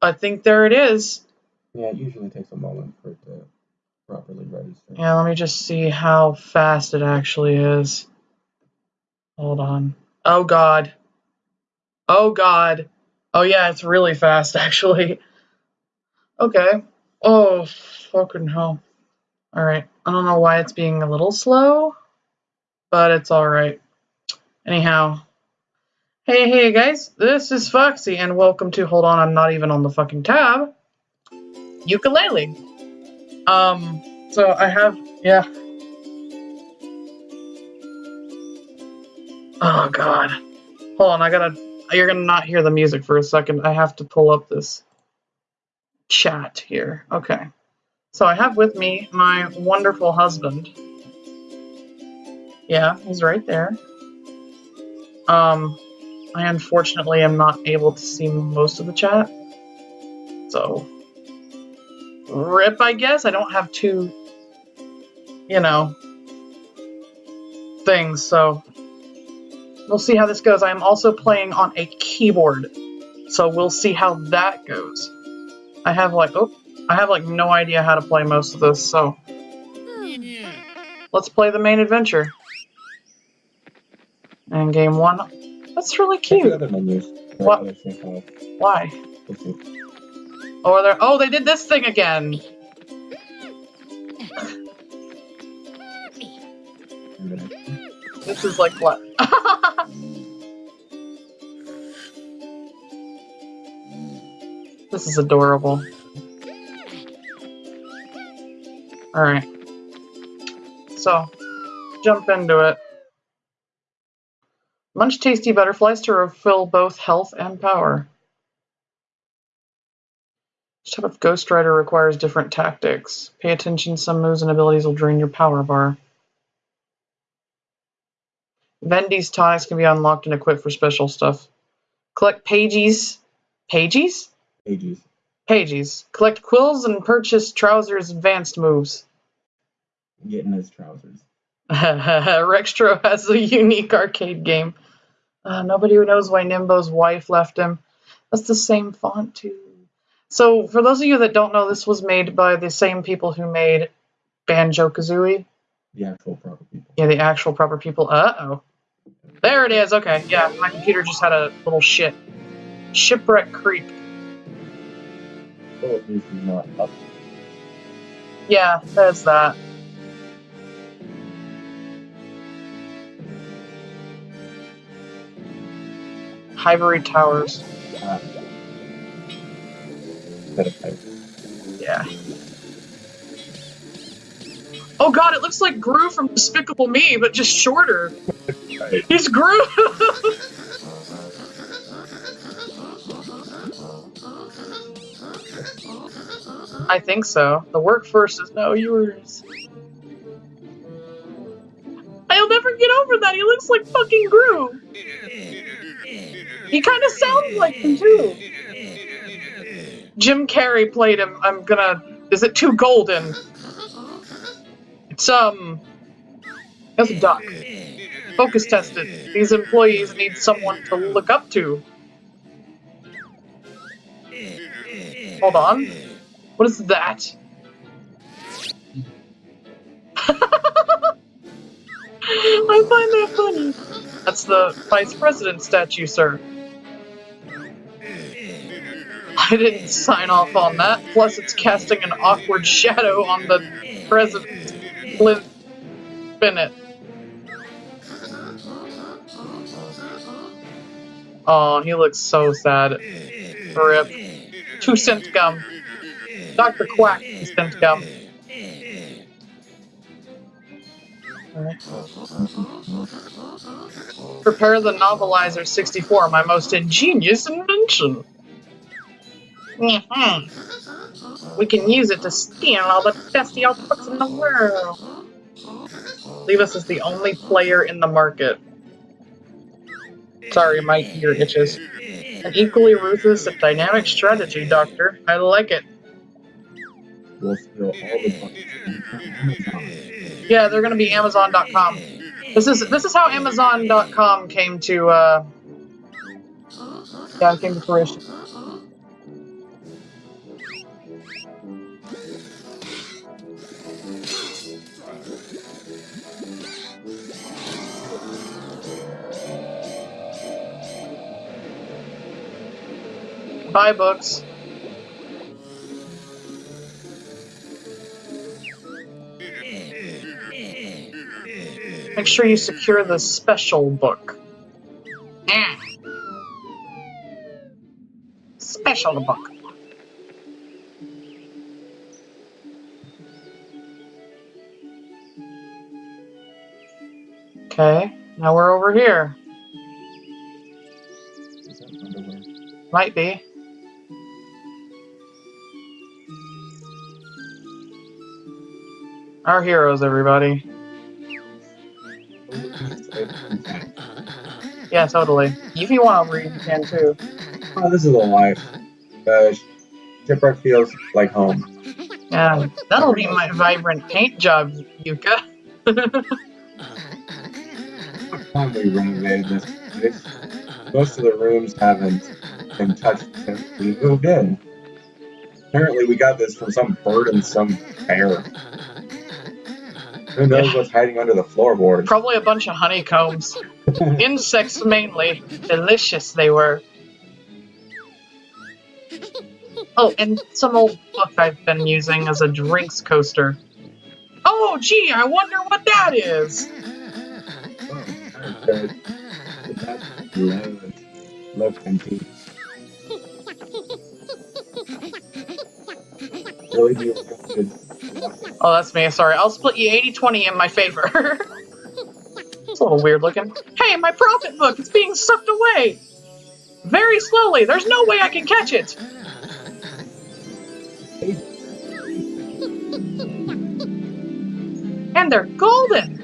I think there it is. Yeah, it usually takes a moment for it to properly register. Yeah, let me just see how fast it actually is. Hold on. Oh god. Oh god. Oh yeah, it's really fast actually. Okay. Oh fucking hell. Alright. I don't know why it's being a little slow, but it's alright. Anyhow. Hey, hey guys, this is Foxy and welcome to Hold on, I'm not even on the fucking tab. Yooka-Laylee. Um, so I have, yeah. Oh god. Hold on, I gotta, you're gonna not hear the music for a second. I have to pull up this chat here. Okay. So I have with me my wonderful husband. Yeah, he's right there. Um, I unfortunately am not able to see most of the chat. So, rip, I guess. I don't have two, you know, things, so we'll see how this goes. I am also playing on a keyboard, so we'll see how that goes. I have like, oh, I have like no idea how to play most of this, so let's play the main adventure. And game one, that's really cute. other menus. What? other. Why? See. Oh, there? Oh, they did this thing again. This is like what? this is adorable. Alright. So, jump into it. Munch tasty butterflies to refill both health and power. Each type of Ghost Writer requires different tactics. Pay attention, some moves and abilities will drain your power bar. Vendi's tonics can be unlocked and equipped for special stuff. Collect pages. Pages? Pages. Pages. Collect quills and purchase Trowzer's advanced moves. Getting his trousers. Rextro has a unique arcade game. Uh, nobody who knows why Nimbo's wife left him. That's the same font, too. So, for those of you that don't know, this was made by the same people who made Banjo Kazooie. The actual proper people. Yeah, the actual proper people. Uh oh. There it is. Okay, yeah, my computer just had a little shit. Shipwreck Creek. Oh, this is not up. Yeah, there's that. Hivory Towers. Set of type. Yeah. Oh god, it looks like Gru from Despicable Me, but just shorter. Right. He's Gru! I think so. The work first is now yours. I'll never get over that. He looks like fucking Gru. He kind of sounds like him too. Jim Carrey played him. I'm gonna. Is it too golden? It's um. That's a duck. Focus tested. These employees need someone to look up to. Hold on. What is that? I find that funny. That's the vice president statue, sir. I didn't sign off on that. Plus, it's casting an awkward shadow on the president, Clint Bennett. Oh, he looks so sad. Rip. Two cent gum. Dr. Quack, two cent gum. Prepare the novelizer 64, my most ingenious invention. Mhm. We can use it to steal all the best books in the world. Leave is the only player in the market. Sorry, my ear itches. An equally ruthless and dynamic strategy, Doctor. I like it. We'll steal all the Amazon. Yeah, they're gonna be Amazon.com. This is this is how Amazon.com came to uh yeah, came to fruition. Books. Make sure you secure the special book. Special book. Okay, now we're over here. Might be. Our heroes, everybody. Yeah, totally. If you want to read, you can too. Oh, this is a life. Uh, shipwreck feels like home. Yeah, that'll be my vibrant paint job, Yooka. What time we renovated this place? Most of the rooms haven't been touched since we moved in. Apparently, we got this from some bird and some bear. Who knows what's hiding under the floorboards? Probably a bunch of honeycombs. Insects mainly. Delicious they were. Oh, and some old book I've been using as a drinks coaster. Oh, gee, I wonder what that is. Okay. That's loud. Look and see. Really do you want to- Oh, that's me. Sorry. I'll split you 80 20 in my favor. it's a little weird looking. Hey, my profit book! It's being sucked away! Very slowly. There's no way I can catch it. And they're golden!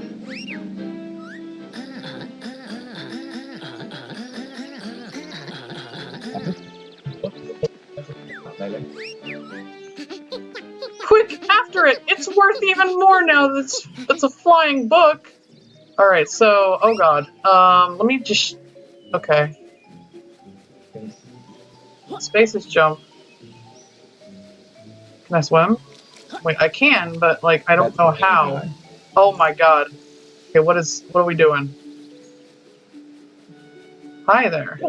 Even now that's it's, it's a flying book! Alright, so, oh god. Um, let me just. Okay. Space is jump. Can I swim? Wait, I can, but, like, I don't know how. Oh my god. Okay, what is. What are we doing? Hi there.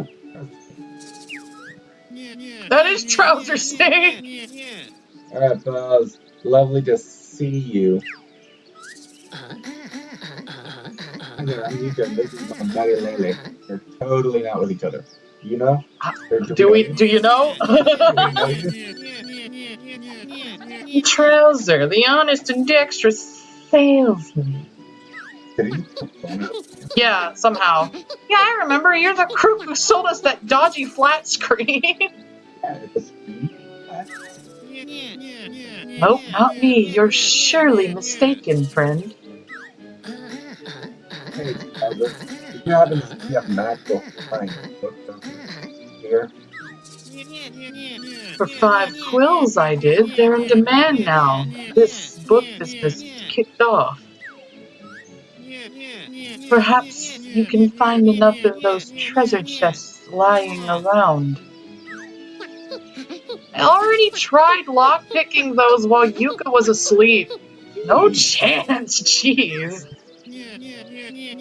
That is Trouser State! Alright, Buzz. Lovely to see you. Hi there, I'm and my buddy Laylee. They're totally not with each other. You know? Do we. Do you know? Trowzer, the honest and dexterous salesman. Yeah, somehow. Yeah, I remember. You're the crook who sold us that dodgy flat screen. Yeah, it's a speed. nope, not me. You're surely mistaken, friend. Here, For five quills I did. They're in demand now. This book business kicked off. Perhaps you can find enough of those treasure chests lying around. I already tried lockpicking those while Yooka was asleep. No chance, jeez.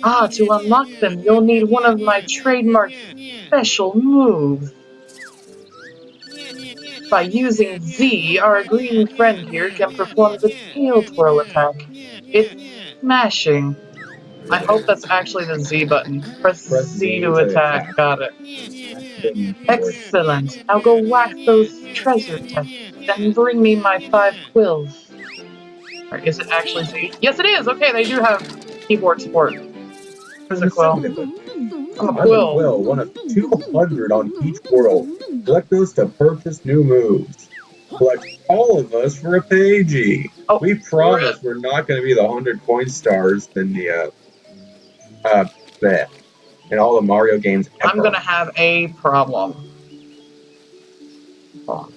Ah, to unlock them, you'll need one of my trademark special moves. By using Z, our green friend here can perform the tail twirl attack. It's smashing. I hope that's actually the Z button. Press, Press Z to attack. Got it. Excellent. Now go whack those treasure chests and bring me my five quills. Or is it actually Z? Yes, it is! Okay, they do have keyboard support. Where's a quill? I'm a I'm a quill. quill, one of 200 on each world. Collect those to purchase new moves. Collect all of us for a Pagie. Oh, we promise we're not going to be the 100 coin stars in the, uh, uh, bleh, in all the Mario games ever. I'm gonna have a problem. Oh.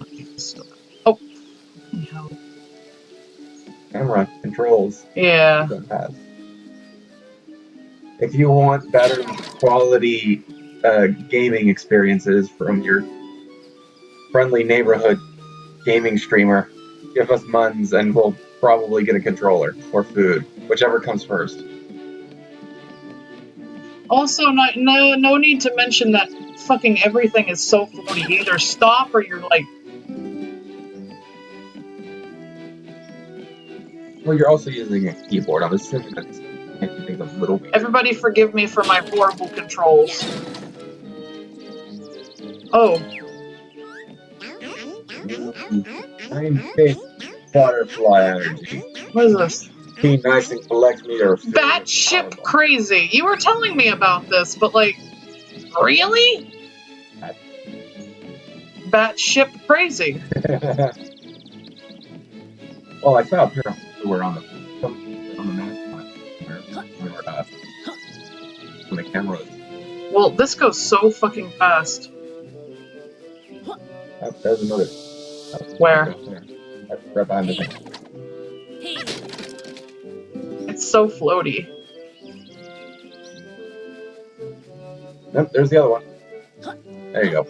oh. Camera controls. Yeah. If you want better quality uh, gaming experiences from your friendly neighborhood gaming streamer, give us muns and we'll probably get a controller or food, whichever comes first. Also, no, no, no need to mention that fucking everything is so floaty. You either stop or you're like, Well, you're also using a keyboard. I'm assuming that's a little everybody forgive me for my horrible controls. Oh, Tiny big butterfly energy. what is this? Be nice and collect me food. Batship crazy. You were telling me about this, but like, really? Batship crazy. well, I saw a pair of were on the when the camera. Well, this goes so fucking fast. Oh, there's another. Where? Right, right behind the thing. It's so floaty. Nope, there's the other one. There you go.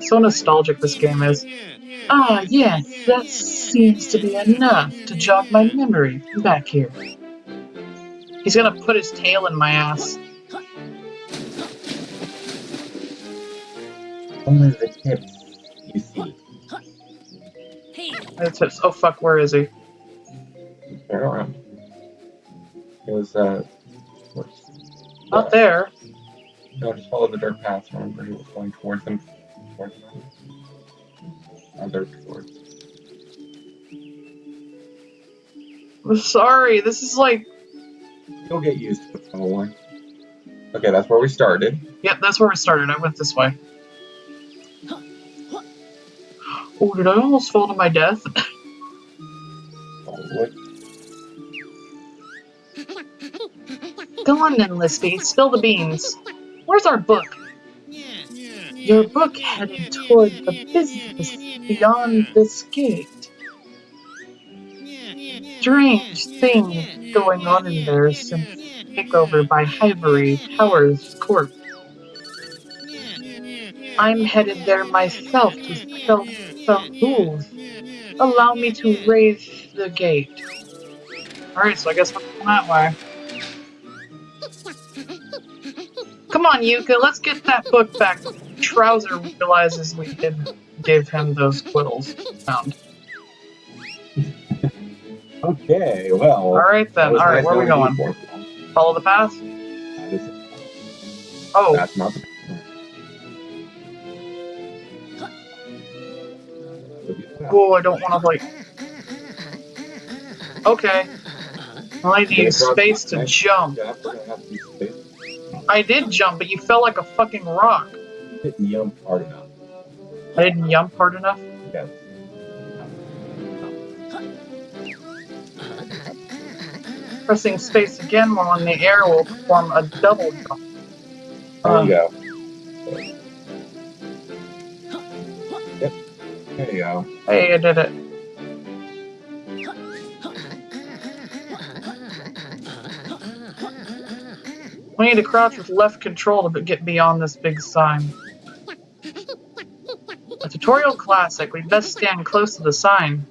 So nostalgic this game is. Ah, yes, that seems to be enough to jog my memory back here. He's gonna put his tail in my ass. Only the tips you see. That's it. Oh fuck, where is he? Turn around. It was, uh. what's- Not there. No, just follow the dirt path. Remember, he was going towards them. Towards them. Other. I'm sorry, this is like. You'll get used to it, probably. Okay, that's where we started. Yep, that's where we started. I went this way. Oh, did I almost fall to my death? Probably. Go on then, Lispy. Spill the beans. Where's our book? Your book headed toward the business beyond this gate. Strange things going on in there since takeover by Hivory Towers Corp. I'm headed there myself to sell some rules. Allow me to raise the gate. Alright, so I guess we're going that way. Come on, Yooka, let's get that book back. Trowzer realizes we did give him those quittles found. Okay, well. Alright then, alright, nice where are we going? Follow the path? Is- Oh, That's not the. whoa, I don't want to, like. Okay. Well, I need space to jump. Yeah, we're gonna have to use space. I did jump, but you fell like a fucking rock. You didn't jump hard enough. I didn't jump hard enough. Yes. Pressing space again while in the air will perform a double jump. There Um, you go. Yep. There you go. Hey, I did it. We need to crouch with left control to get beyond this big sign. A tutorial classic, we best stand close to the sign.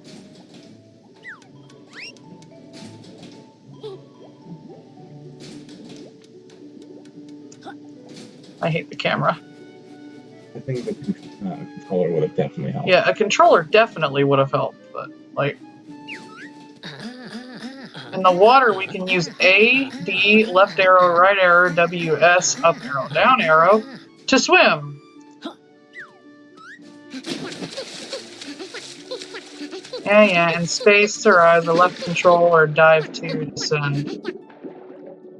I hate the camera. I think the uh, controller would have definitely helped. Yeah, a controller definitely would have helped, but like in the water we can use A, D, left arrow, right arrow, W, S, up arrow, down arrow to swim. Yeah, yeah, and space to rise, uh, the left control or dive to descend.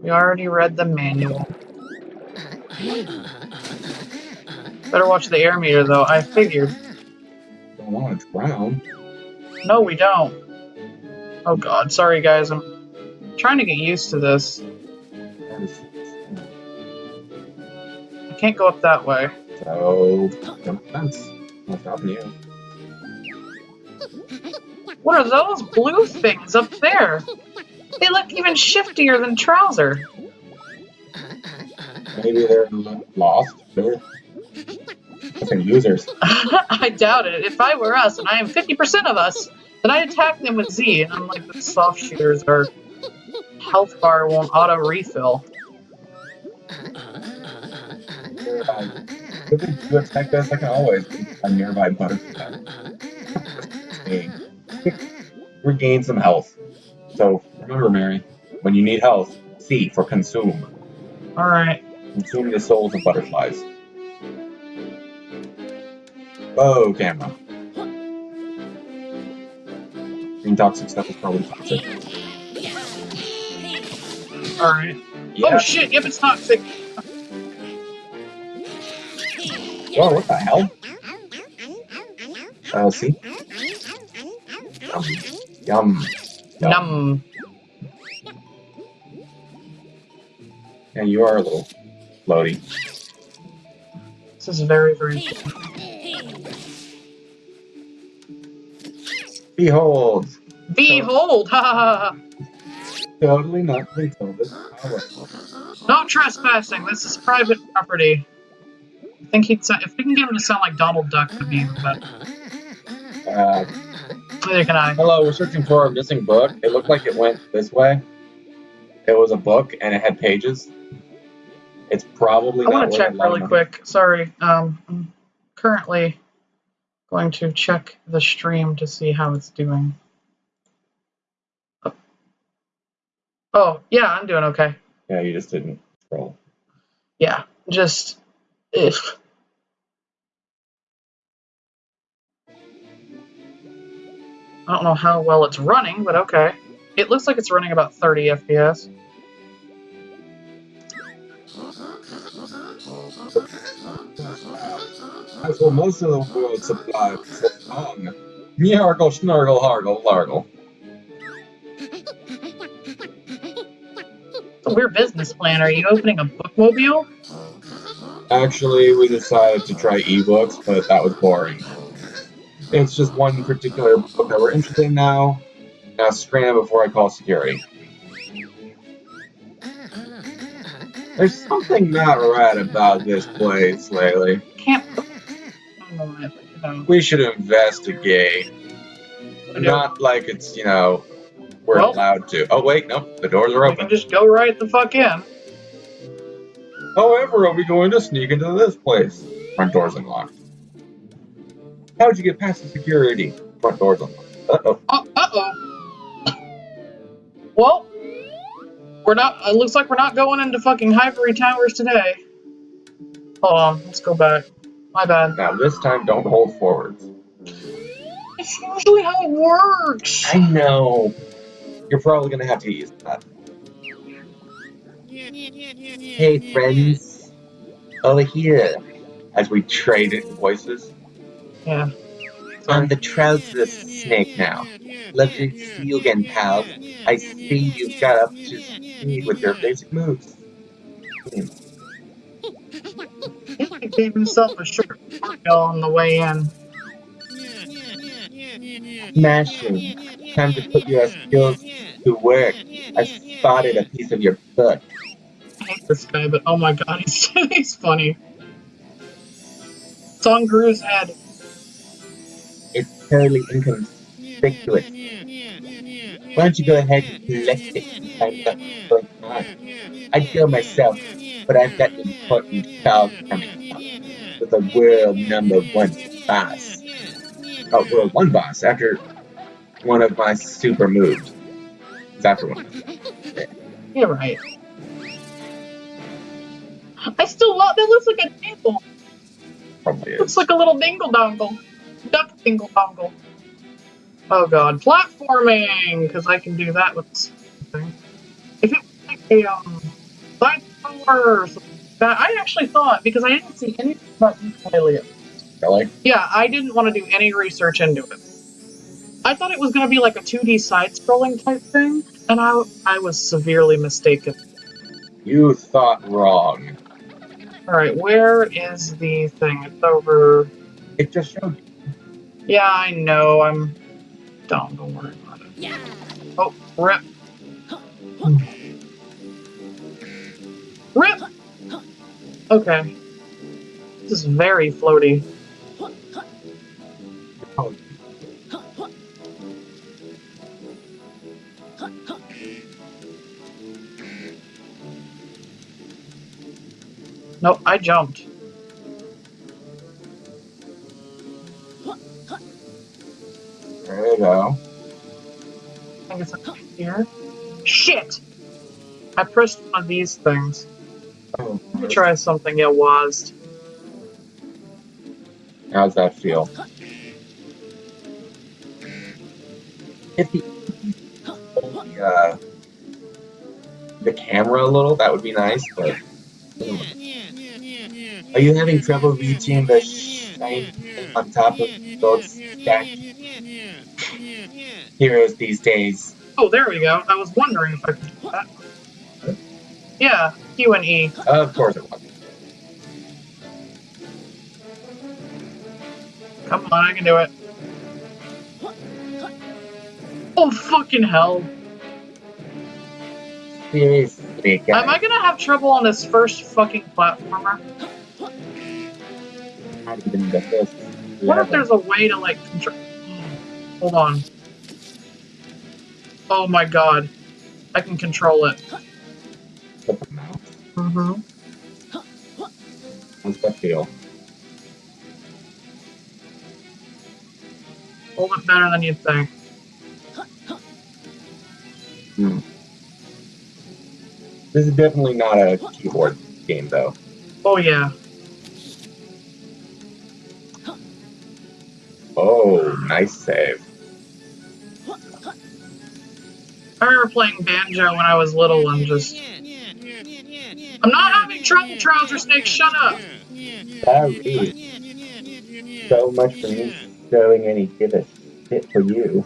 We already read the manual. Better watch the air meter though, I figured. Don't want to drown. No, we don't. Oh god, sorry guys, I'm trying to get used to this. I can't go up that way. So, jump fence. Not stopping you. What are those blue things up there? They look even shiftier than Trowzer. Maybe they're lo- lost. They're I losers. I doubt it. If I were us, and I am 50% of us, then I'd attack them with Z, and I'm like, the soft shooters are health bar won't auto refill. Nearby. If they do attack us, I can always be a nearby butterfly. Hey, Regain some health. So remember, Mary, when you need health, C for consume. Alright. Consume the souls of butterflies. Oh, camera. Green toxic stuff is probably toxic. Alright. Yeah. Oh shit, yep, it's toxic. Whoa, what the hell? Uh, see? Yum. Yum. Yum. Num. Yeah, you are a little floaty. This is very, very Behold! Behold! Ha ha ha ha! Totally not Beethoven. Power. No trespassing. This is private property. I think he'd sa- if we can get him to sound like Donald Duck, would be better. Uh, Neither can I. hello, we're searching for a missing book. It looked like it went this way. It was a book and it had pages. It's probably I want to check a lot of really quick. Sorry. Um, I'm currently going to check the stream to see how it's doing. Oh, yeah, I'm doing okay. Yeah, you just didn't scroll. Yeah, just if. I don't know how well it's running, but okay. It looks like it's running about 30 FPS. As for most of the world supply of song, Yargle, snargle, hargle, largle. It's a weird business plan. Are you opening a bookmobile? Actually, we decided to try ebooks, but that was boring. It's just one particular book that we're interested in now. Now scram before I call security. There's something not right about this place lately. Can't. I don't know why, but, you know. We should investigate. Not like it's, you know, we're Well- allowed to. Oh, wait, no, the doors are We open. can just go right the fuck in. However, are we going to sneak into this place? Front door's unlocked. How'd you get past the security? Front door's unlocked. Uh-oh. Uh oh. Well, we're not. It looks like we're not going into fucking Ivory Towers today. Hold on, let's go back. My bad. Now, this time, don't hold forwards. It's usually how it works. I know. You're probably gonna have to use that. Hey, friends. Over here. As we trade in voices. Yeah. I'm the trouserless snake now. Lovely to see you again, pal. I see you've got up to speed with your basic moves. He gave himself a shirt on the way in. Smashing. Time to put your skills to work. I spotted a piece of your foot. I hate this guy, but oh my god, he's, he's funny. It's on Gru's head. It's totally inconspicuous. Why don't you go ahead and collect it? I'm not going on. I'd go myself, but I've got an important call coming up with a world number one boss. Oh, world one boss after one of my super moves. It's after one. You're right. I still love that. Looks like a dingle. Probably Looks like a little dingle dongle. Duck dingle dongle. Oh god, platforming! Because I can do that with this thing. If it was like a um, side scroller or something like that, I actually thought, because I didn't see anything about Yooka-Laylee. Really? Yeah, I didn't want to do any research into it. I thought it was going to be like a 2D side scrolling type thing, and I, I was severely mistaken. You thought wrong. Alright, where is the thing? It's over. It just showed. Yeah, I know. I'm dumb. Don't worry about it. Yeah. Oh, rip. Rip! Okay. This is very floaty. Oh. No, I jumped. There you go. I it's up here. Shit! I pressed of these things. Oh, Let me try something it was. How's that feel? If the the, uh, the camera a little, that would be nice, but. Are you having trouble reaching the shine on top of those stacked heroes these days? Oh, there we go. I was wondering if I could do that. Yeah, Q and E. Of course it was. Come on, I can do it. Oh, fucking hell. Seriously, guys. Am I gonna have trouble on this first fucking platformer? Not even the first What if there's a way to, like, control... Hold on. Oh my god. I can control it. Mm-hmm. How's that feel? A little bit better than you'd think. Hmm. This is definitely not a keyboard game, though. Oh yeah. Oh, nice save. I remember playing banjo when I was little and just... I'm not having trouble, Trouser Snake, shut up! Sorry. So much for me showing any give a shit for you.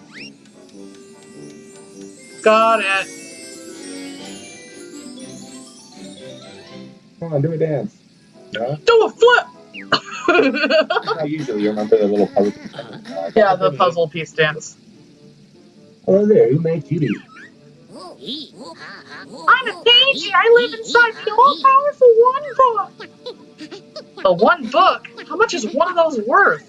Got it. Come on, do a dance. No? Do a flip! I usually remember the little puzzle. yeah, the puzzle piece dance. Hello there, who made you? I'm a Paige. I live inside the all-powerful One Book. The One Book? How much is one of those worth?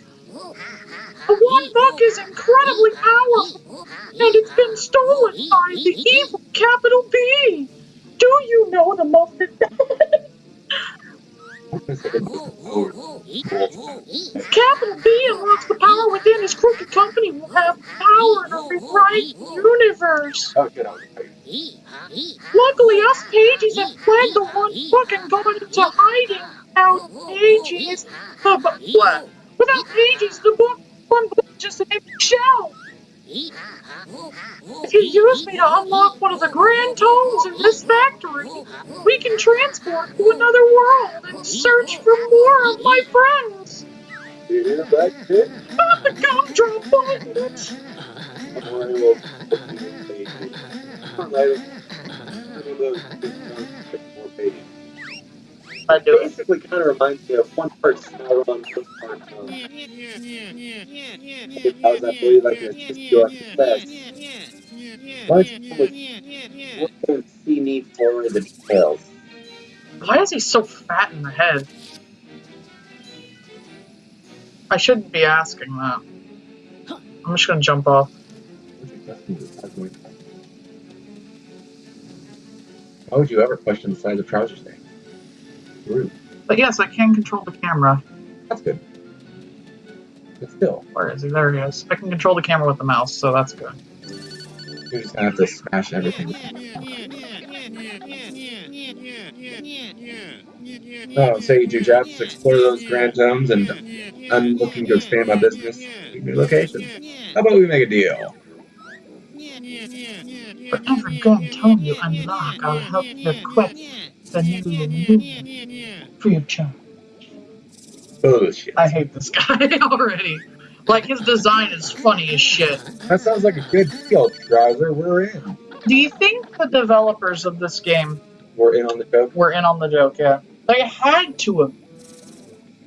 The One Book is incredibly powerful, and it's been stolen by the evil capital B. Do you know the most... Capital B unlocks the power within his crooked company will have power to rewrite the universe. Oh, good. I was Luckily, us pages have flagged the one book and gone into hiding without ages. But what? Without ages, the book, one book just an empty shell. If you use me to unlock one of the grand tomes in this factory, we can transport to another world and search for more of my friends. You hear that shit? Not the gumdrop buttons. I do it. Basically, kind of reminds me of one part Sauron, one part um, How's that for you? Like a sister on the best. Why don't you come with We'll go and see me for the details. Why is he so fat in the head? I shouldn't be asking that. I'm just gonna jump off. Why would you ever question the size of trousers thing? Rude. But yes, I can control the camera. That's good. But still, Where is he? There he is. I can control the camera with the mouse, so that's good. you're just gonna have to smash everything. Oh, say you do jobs, explore those grand zones, and I'm looking to expand my business. New location. How about we make a deal? For every grand tome you unlock, I'll help you equip the new new future. Bullshit. I hate this guy already. Like his design is funny as shit. That sounds like a good deal, Trowzer. We're in. Do you think the developers of this game We're in on the joke. were in on the joke? Yeah, they had to have.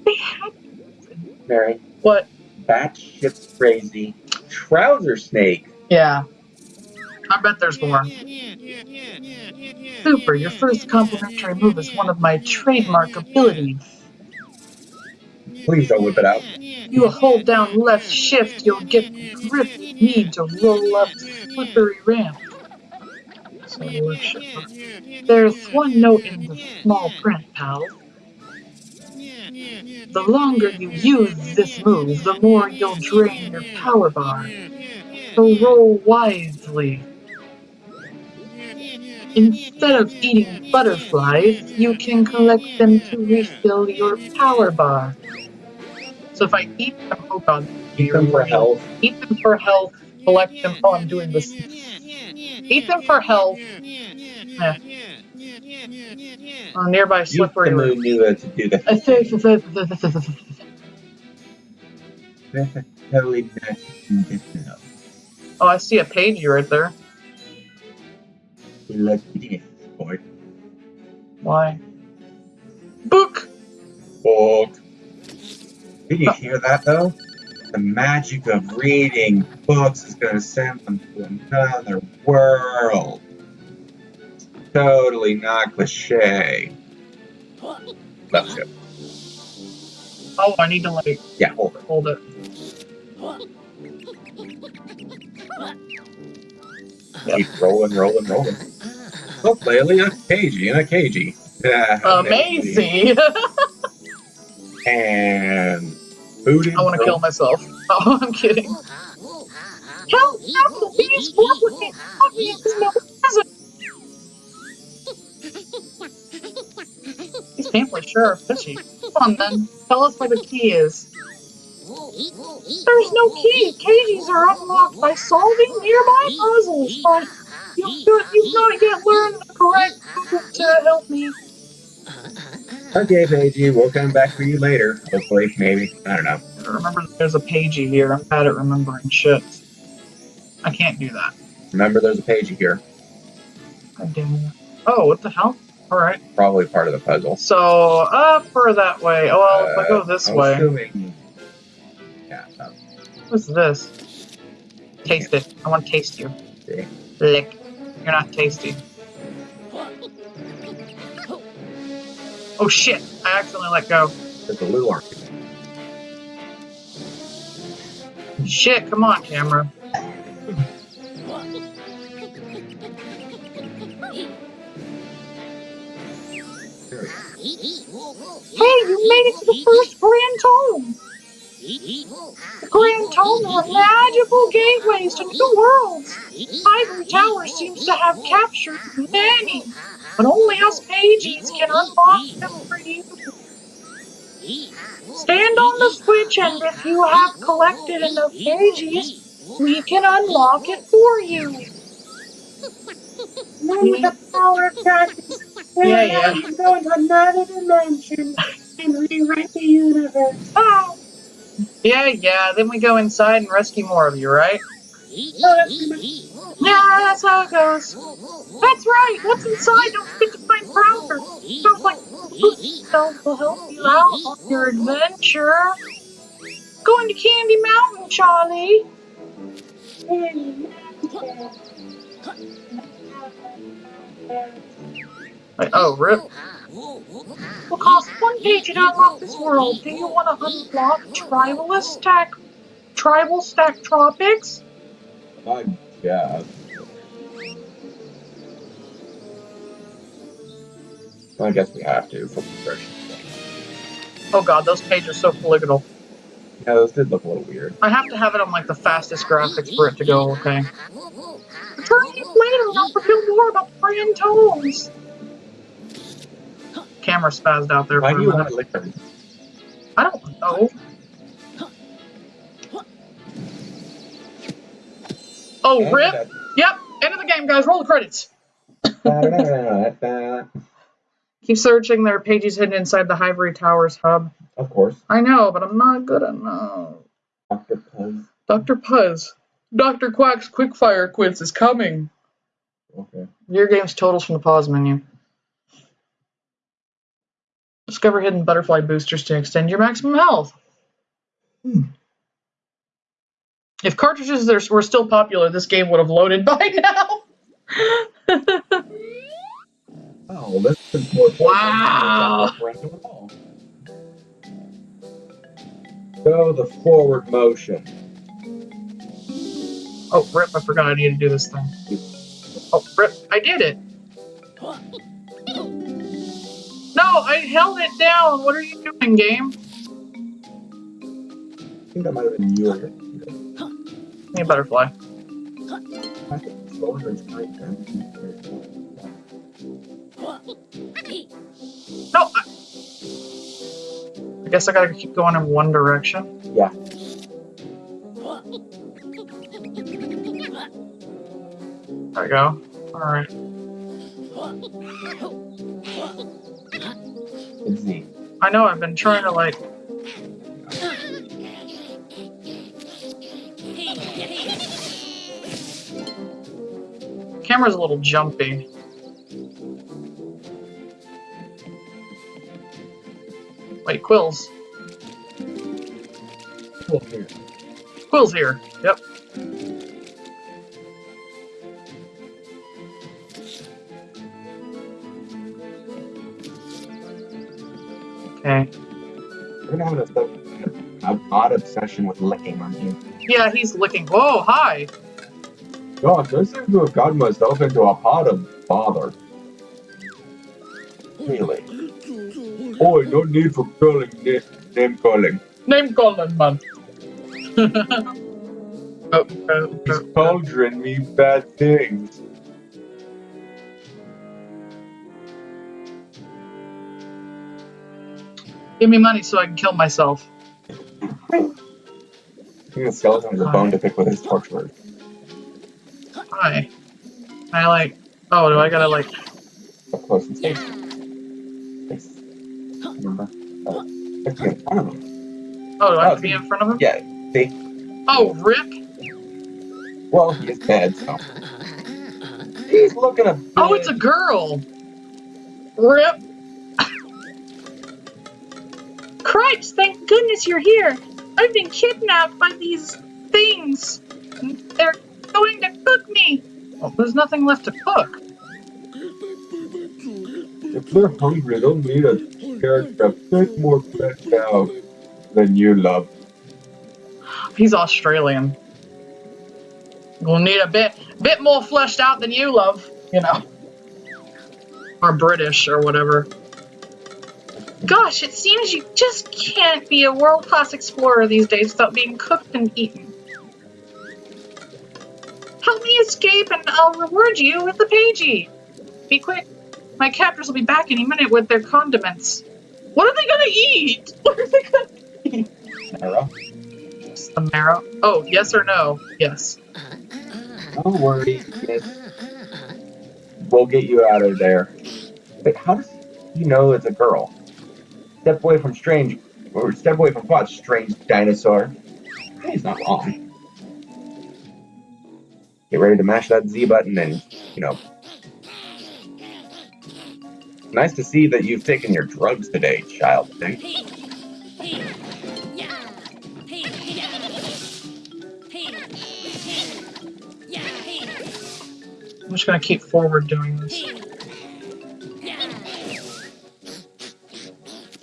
They had. to. Mary, What? batshit crazy trouser snake. Yeah. I bet there's more. Super, your first complimentary move is one of my trademark abilities. Please don't whip it out. You hold down left shift, you'll get the grip you need to roll up the slippery ramp. So. There's one note in the small print, pal. The longer you use this move, the more you'll drain your power bar. So roll wisely. Instead of eating butterflies, you can collect them to refill your power bar. So if I eat them, oh god, Eat them for health. Eat them for health, collect them. Oh, I'm doing this. Eat them for health. Yeah. On nearby slippery root. moon knew to do that. I think- Totally not. Oh, I see a page right there. Look at this, boy. Why? Book! Book. Did you hear that though? The magic of reading books is gonna send them to another world. Totally not cliche. Left ship. Oh, I need to like Yeah, hold it. hold it. Keep rolling, rolling, rolling. Look, Laylee, a cagey and a cagey. Amazing! And food I want to kill myself. Oh, I'm kidding. Help! Help! Please work with me! Help me! There's! These pamphlets sure are fishy. Come on then, tell us where the key is. There's no key! Cages are unlocked by solving nearby puzzles, but you, you, you've not yet learned the correct move to help me. Okay, Pagie, we'll come back for you later. Hopefully, maybe. I don't know. Remember, there's a Pagie here. I'm bad at remembering shit. I can't do that. Remember, there's a Paigey here. God damn it. Oh, what the hell? Alright. Probably part of the puzzle. So, up or that way? Oh, well, if I go this Uh, I'm way. assuming- Yeah, uh, What's this? Taste it. I want to taste you. Okay. Lick. You're not tasty. Oh shit! I accidentally let go. there's a little argument. Shit, come on, camera. There we go. Hey, you made it to the first Grand Tome! The Grand Tome are magical gateways to new worlds! Ivory Tower seems to have captured many, but only us pages can unlock them for you. Stand on the switch, and if you have collected enough pages, we can unlock it for you. Then with the power of darkness, Yeah, yeah. can go into another dimension and rewrite the universe. Oh. Yeah, yeah, then we go inside and rescue more of you, right? Yeah, that's how it goes. That's right, what's inside? Don't forget to find Prouder. Sounds like Spells will help you out on your adventure. Going to Candy Mountain, Charlie. Wait, oh, rip. Will cost one page to unlock this world. Do you want to unlock Tribalist Stack, Tribalstack Tropics? I guess. I guess we have to for progression. Oh god, those pages are so polygonal. Yeah, those did look a little weird. I have to have it on like the fastest graphics for it to go okay. Return to later and I'll reveal more about the Grand Tomes. Camera spazzed out there Why for do a you minute. want liquor? I don't know. Oh, rip. Yep, end of the game, guys. Roll the credits. Keep searching. There are pages hidden inside the Ivory Towers hub. of course. I know, but I'm not good enough. Dr. Puz. Dr. Puzz. Dr. Quack's Quickfire Quiz is coming. Okay. Your game's totals from the pause menu. Discover hidden butterfly boosters to extend your maximum health. Hmm. If cartridges were still popular, this game would have loaded by now. Oh, this is more Wow. Go the forward motion. oh, rip, I forgot I needed to do this thing. Oh, rip, I did it. No, I held it down. What are you doing, game? think that might have been you. Need a butterfly. I think it's lower than straight down. No! I, I guess I gotta keep going in one direction. Yeah. There we go. Alright. It's I know I've been trying to like camera's a little jumpy. Wait, Quill's. Cool, here. Quill's here. Yep. Have an, obs- an odd obsession with licking, aren't you? Yeah, he's licking. Whoa, hi! God, I seem to have gotten myself into a pot of bother. Really? Boy, no need for calling na- name calling. Name calling, man. oh, oh, oh, cauldron mean bad things. Give me money so I can kill myself. I think the skeleton is a bone to pick with his torturer. Hi. I like. Oh, do I gotta like? Up close and safe. Remember? Uh, let's get in front of him. Oh, do I have Oh, to be in front of him? Yeah, see? Oh, Rip. Well, he is dead, so. He's looking a bit... Oh, it's a girl. Rip. Cripes, thank goodness you're here. I've been kidnapped by these things. They're going to cook me. Well, there's nothing left to cook. If they're hungry, they'll need a character a bit more fleshed out than you love. He's Australian. We'll need a bit, bit more fleshed out than you love, you know, or British or whatever. Gosh, it seems you just can't be a world class explorer these days without being cooked and eaten. Help me escape and I'll reward you with the Pagie. Be quick. My captors will be back any minute with their condiments. What are they gonna eat? What are they gonna eat? It's the marrow. Oh, yes or no? Yes. don't worry, kid. We'll get you out of there. But how does he know it's a girl? Step away from strange, or step away from what, strange dinosaur? He's not wrong. Get ready to mash that Z button and, you know. Nice to see that you've taken your drugs today, child. thing. I'm just gonna keep forward doing this.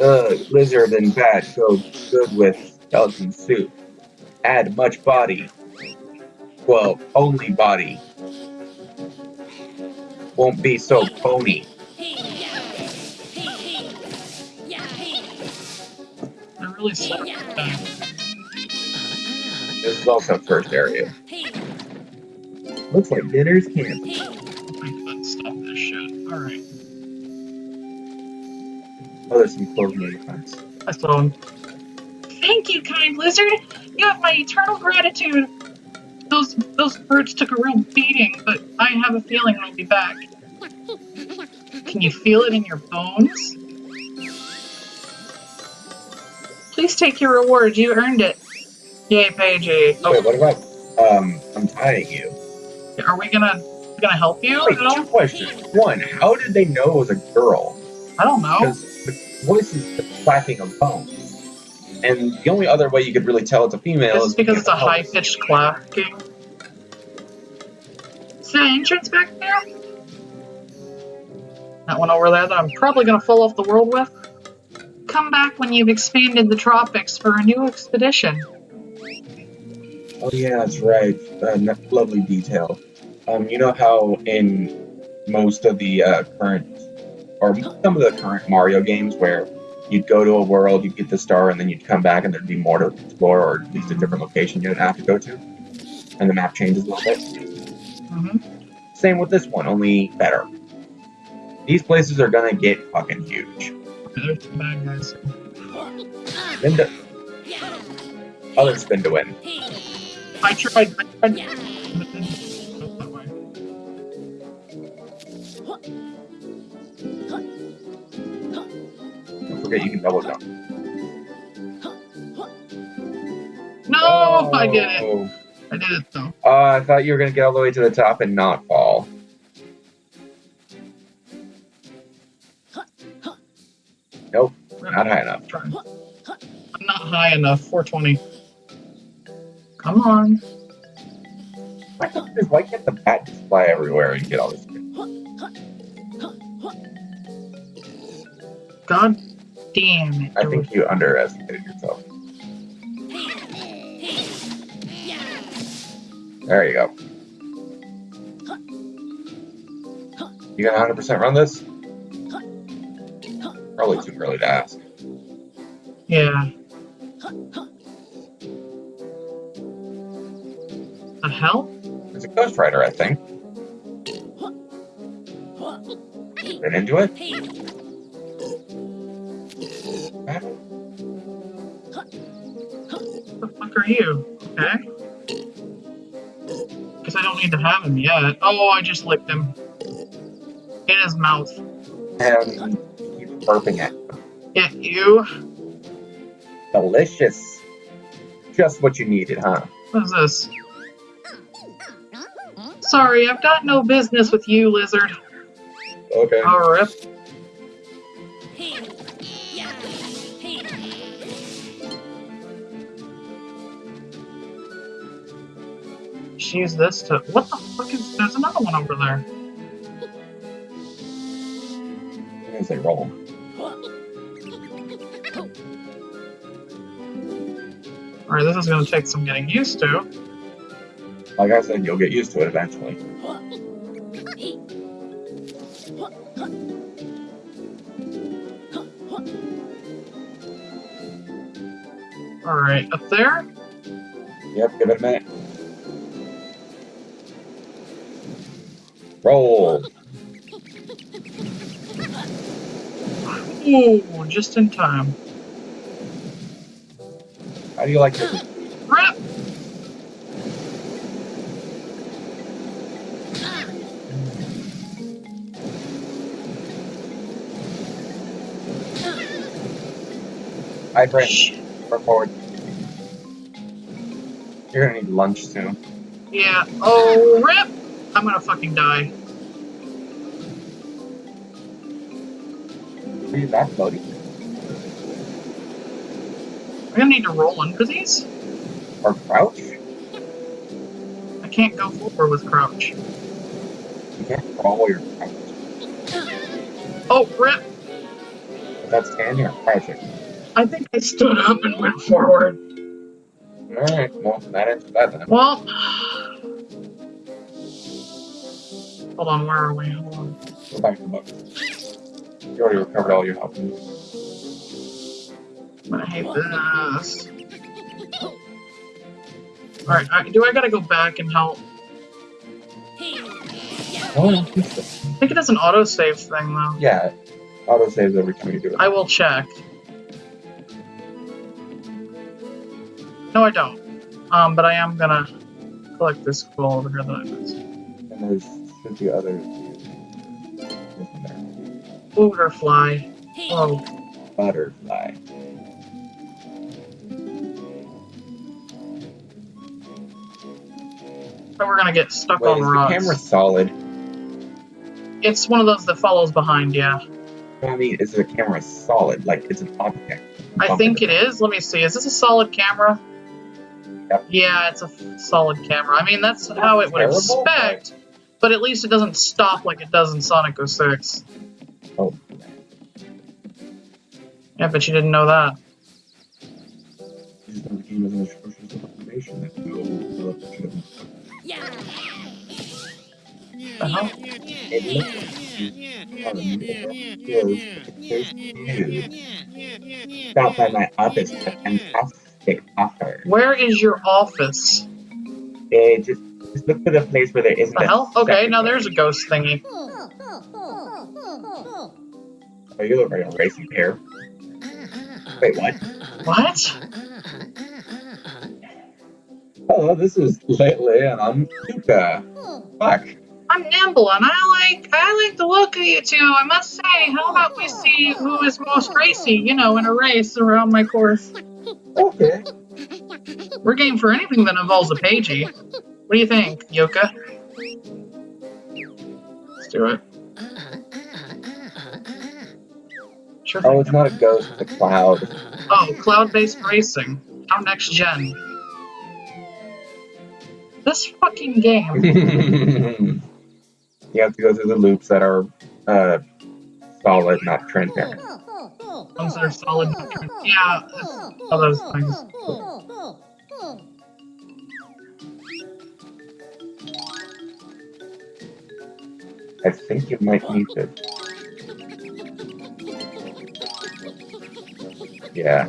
Uh, lizard and bat go good with skeleton soup. Add much body. Well, only body. Won't be so pony. I really suck at that. This is also first area. Looks like dinner's camp. Oh, there's some closed mini fence. I saw him. Thank you, kind lizard. You have my eternal gratitude. Those those birds took a real beating, but I have a feeling I'll be back. Can you feel it in your bones? Please take your reward. You earned it. Yay, Pagie. Oh, Wait, what about, um, I'm tying you? are we gonna gonna help you Wait, at all? two questions. One, how did they know it was a girl? I don't know. Voice is the clacking of bones. And the only other way you could really tell it's a female This is is because it's a high pitched clacking. Is that entrance back there? That one over there that I'm probably gonna fall off the world with. Come back when you've expanded the tropics for a new expedition. Oh yeah, that's right. Uh, lovely detail. Um, you know how in most of the uh, current, or some of the current Mario games, where you'd go to a world, you'd get the star, and then you'd come back, and there'd be more to explore, or at least a different location you'd have to go to, and the map changes a little bit. hmm Same with this one, only better. These places are gonna get fucking huge. There's some bad guys. Spin to, other spin to win. I tried. I tried. But it didn't go that way. Don't forget you can double jump. No, I did it. Oh. I did it though. Uh, I thought you were gonna get all the way to the top and not fall. Nope, not high enough. I'm not high enough. 420. Come on. Why can't why can't the bat just fly everywhere and get all this? God damn it. I think you underestimated yourself. There you go. You gonna 100% run this? Probably too early to ask. Yeah. The hell? It's a Ghost Writer, I think. Been into it? What the fuck are you? Okay. Because I don't need to have him yet. Oh, I just licked him. In his mouth. And keep burping it. Yeah, you. Delicious. Just what you needed, huh? What is this? Sorry, I've got no business with you, lizard. Okay. Oh, rip. Just use this to. What the fuck is. There's another one over there. I'm gonna roll. Alright, this is gonna take some getting used to. Like I said, you'll get used to it eventually. Alright, up there? Yep, give it a minute. Roll. Ooh, just in time. How do you like this? Rip! Hi, Brent. Forward. You're gonna need lunch soon. Yeah. Oh, rip! I'm gonna fucking die. Are you back, buddy? I'm gonna need to roll into these. Or crouch? I can't go forward with crouch. You can't crawl while you're crouched. Oh, rip! But that's standing or crouching. I think I stood up and went forward. Alright, well, that answers that then. Well. Hold on, where are we? Hold on. Go back to the book. You already recovered all your health. I'm gonna hate this. Alright, I, do I gotta go back and help? Oh, I think it I think it is an autosave thing, though. Yeah, auto saves every time you do it. I will check. No, I don't. Um, but I am gonna collect this scroll over here that I missed. And there's should be other. Isn't there? Butterfly. Oh, Butterfly. but we're gonna get stuck Wait, on is the camera solid? It's one of those that follows behind, yeah. I mean, is the camera solid? Like it's an object? I think it is. Let me see. Is this a solid camera? Yep. Yeah, it's a f- solid camera. I mean, that's how it would Terrible, expect, but at least it doesn't stop like it does in Sonic 06. Oh, Yeah, but you didn't know that. this is the game with an atrocious information that no developer should have. The hell? It looks like he's on the middle of you. Stop by my office a fantastic offer. Where is your office? Eh, just, just look for the place where there isn't The hell? Okay, now there's a ghost thingy. Oh, you look like a racing pair. Wait, what? What? Hello, this is Laylee, and I'm Tuka. Fuck. I'm nimble and I like I like the look of you two, I must say. How about we see who is most racy, you know, in a race around my course. Okay. We're game for anything that involves a Pagie. What do you think, Yooka? Let's do it. Sure. Oh, it's not a ghost, it's a cloud. Oh, cloud-based racing. How next gen? This fucking game. you have to go through the loops that are uh, solid, not transparent. Ones that are solid. Yeah, all those things. I think you might need it. Yeah.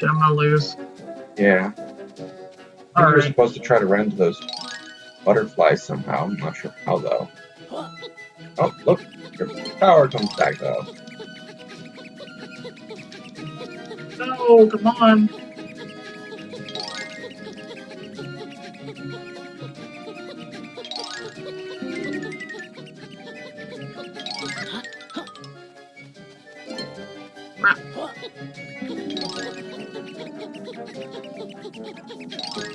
Gonna lose. Yeah. I think we're supposed to try to run those butterflies somehow. I'm not sure how though. Oh, look, your power comes back though. No, come on.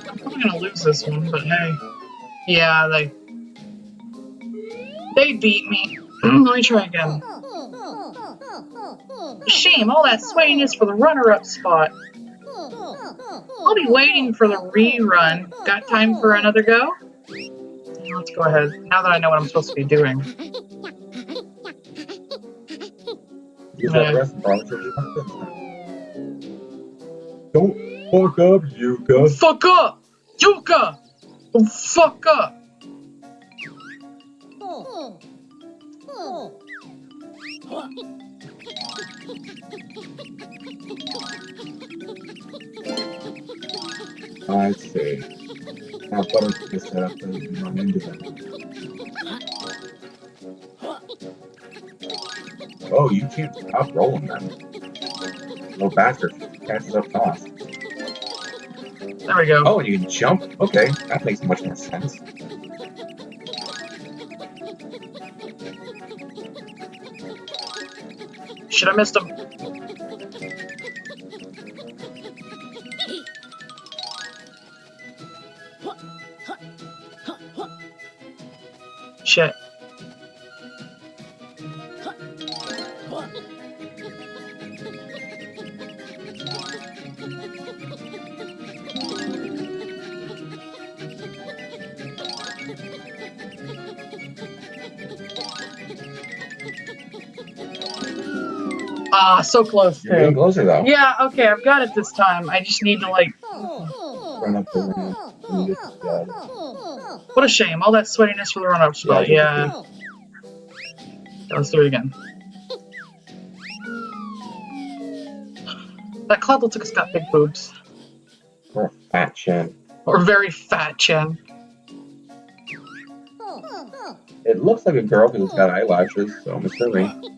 I'm probably gonna lose this one, but hey. Yeah, they... They beat me. Mm, let me try again. Shame, all that swaying is for the runner-up spot. I'll be waiting for the rerun. Got time for another go? Let's go ahead. Now that I know what I'm supposed to be doing. Use Yeah. that rest bar for the Don't fuck up, Yooka. Fuck up! Yooka! Oh, fuck up! I see. Now butterfly set up and run into them. Oh, you can't stop rolling them. Little bastard catches up fast. There we go. Oh, and you can jump. Okay, that makes much more sense. Shit, I missed him. Shit. Ah, so close You're getting closer though. Yeah, okay, I've got it this time. I just need to like. Run up the ramp. and get the guy. What a shame. All that sweatiness for the run-up spot. Yeah. Let's do it again. That cloud looks like it's got big boobs. Or a fat chin. Or very fat chin. It looks like a girl because it's got eyelashes, so I'm assuming.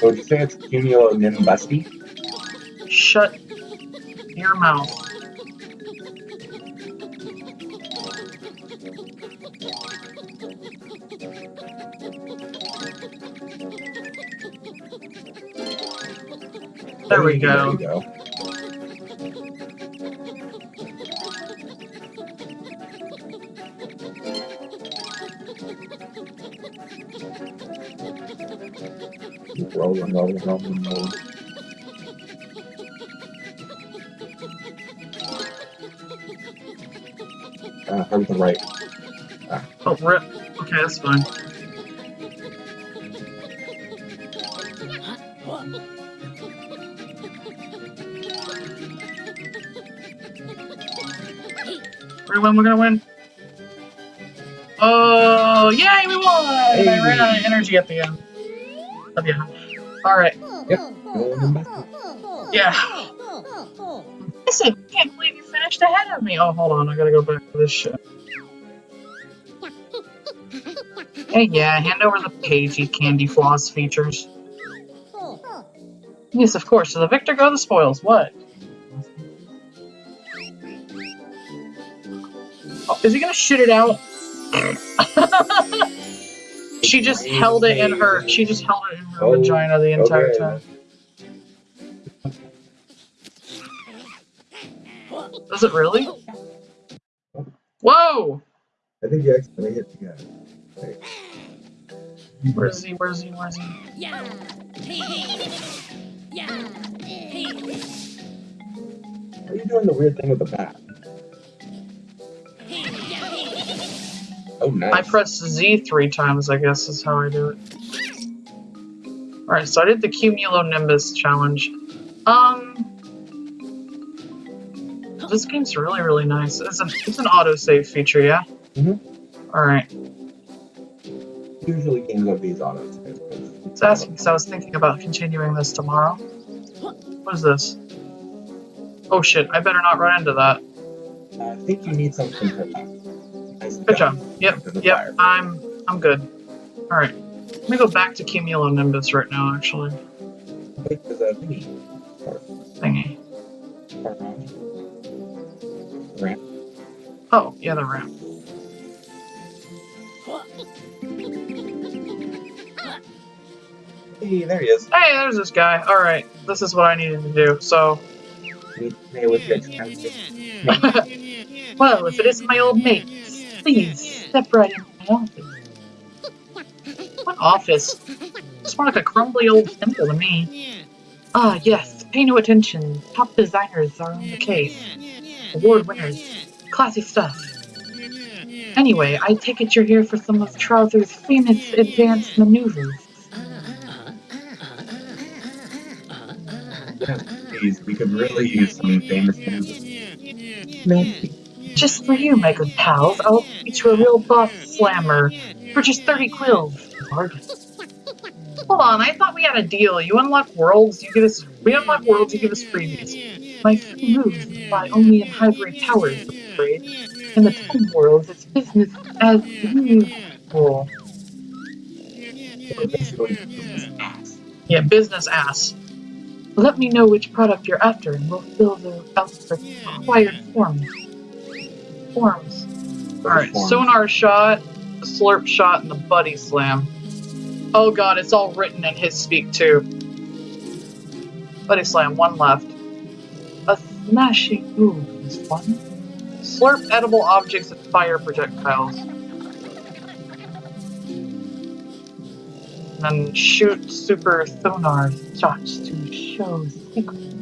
So would you say it's cumulonimbusy? Shut your mouth. There we There go. you go. Rolling, rolling. Uh, to the right. Oh, rip. Okay, that's fine. Gonna win, we're gonna win. Oh, yay, we won! I ran out of energy at the end. You. Alright, yeah. Listen, I can't believe you finished ahead of me. Oh, hold on, I gotta go back to this shit. Hey, yeah, hand over the Pagie candy floss features. Yes, of course. To the victor go the spoils. What? Oh, is he gonna shit it out? she just held it in her. She just held it in her Oh, vagina the entire okay. time. Does it really? Whoa! I think you accidentally hit the guy. Where's he? Where's he? Where's he? Yeah. Hey. Yeah. Hey. Are you doing the weird thing with the bat? Oh, nice. I press Z three times, I guess is how I do it. Alright, so I did the Cumulonimbus challenge. Um This game's really, really nice. It's an it's an autosave feature, yeah? Mhm. Alright. Usually games have these autos. It's asking because I was thinking about continuing this tomorrow. What is this? Oh shit, I better not run into that. I think you need something for that. Nice Good job. Yep, yep, fire. I'm I'm good. Alright. Let me go back to Cumulonimbus right now, actually. Wait, there's a thingy. Thingy. Ramp. Oh, yeah, the ramp. Hey, there he is. Hey, there's this guy. Alright, this is what I needed to do. So, Meet me with your expensive. well, if it isn't my old mate, please step right into my office. What office? It's more like a crumbly old temple to me. Ah, yes, pay no attention. Top designers are on the case. Award winners. Classy stuff. Anyway, I take it you're here for some of Trowzer's famous advanced maneuvers. Yes, please. We could really use some famous moves. Maybe. Just for you, my good pals, I'll teach you a real boss slammer for just 30 quills. Bargain. Hold on, I thought we had a deal. You unlock worlds, you give us. We unlock worlds, you give us freebies. My free moves apply only in Hivory Towers, I'm afraid. In the Tome worlds, it's business as usual. Yeah, business ass. Let me know which product you're after, and we'll fill the out the required forms. Forms. Alright, Forms. sonar shot, the slurp shot, and the buddy slam. Oh god, it's all written in his speak too. Buddy slam, one left. A smashing move is one. Slurp edible objects and fire projectiles. And then shoot super sonar shots to show secrets.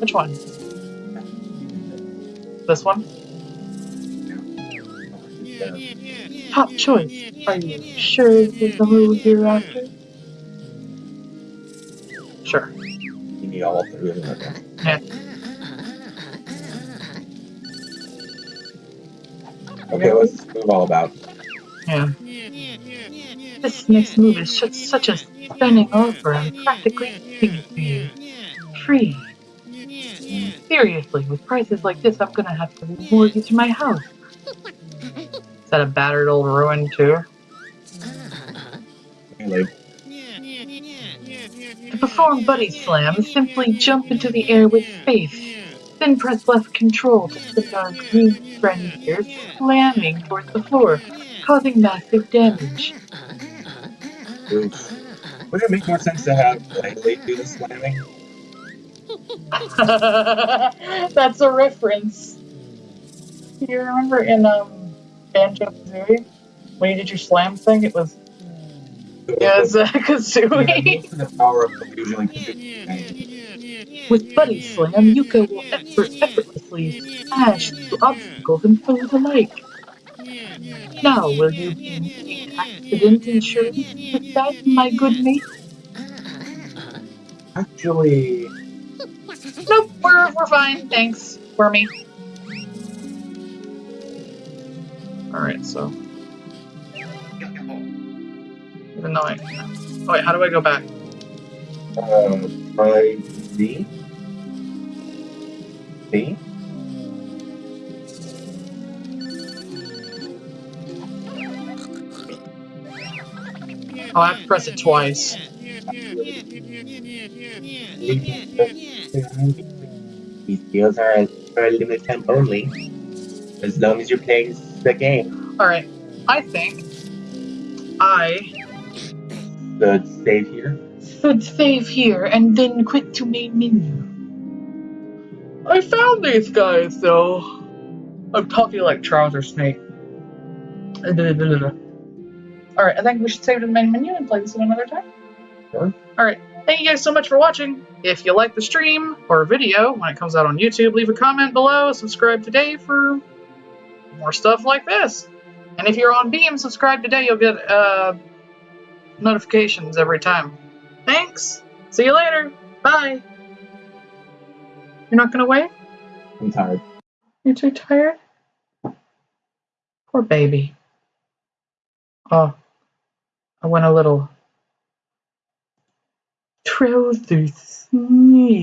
Which one? This one? Yeah. Top choice. Are you sure this is the move you're after? Sure. You need all three of them. Okay. Yeah. Okay, what's this move all about? Yeah. This next move is such, such a stunning offer. I'm practically begging for you. Free. Seriously, with prices like this, I'm gonna have to mortgage my house. Is that a battered old ruin too? Anyway, To perform Buddy Slam, simply jump into the air with space. Then press left control to send our green friend here slamming towards the floor, causing massive damage. oof. Would it make more sense to have Langley do the slamming? That's a reference. Do you remember in um Banjo Kazooie when you did your slam thing? It was yeah, it's uh, Yeah, Kazooie. of the power could do. With Buddy Slam, Yooka will effort, effortlessly smash through obstacles and through the lake. Now, will you be accident insurance with that, my good mate? Actually, Nope, we're, we're fine, thanks, Wormy. Alright, so. Even though I. Oh, wait, how do I go back? uh, try Z. Z? Oh, I have to press it twice. These skills are for a limited time only. As long as you're playing the game. Alright, I think I The save here. should save here and then quit to main menu. I found these guys though. I'm talking like Trouser Snake. Alright, I think we should save to the main menu and play this another time. Sure. Alright, thank you guys so much for watching. If you like the stream or video when it comes out on YouTube, leave a comment below, subscribe today for more stuff like this. And if you're on Beam, subscribe today, you'll get uh, notifications every time. Thanks. See you later. Bye. You're not gonna wait? I'm tired. You're too tired? Poor baby. Oh, I went a little. Trouser sneak.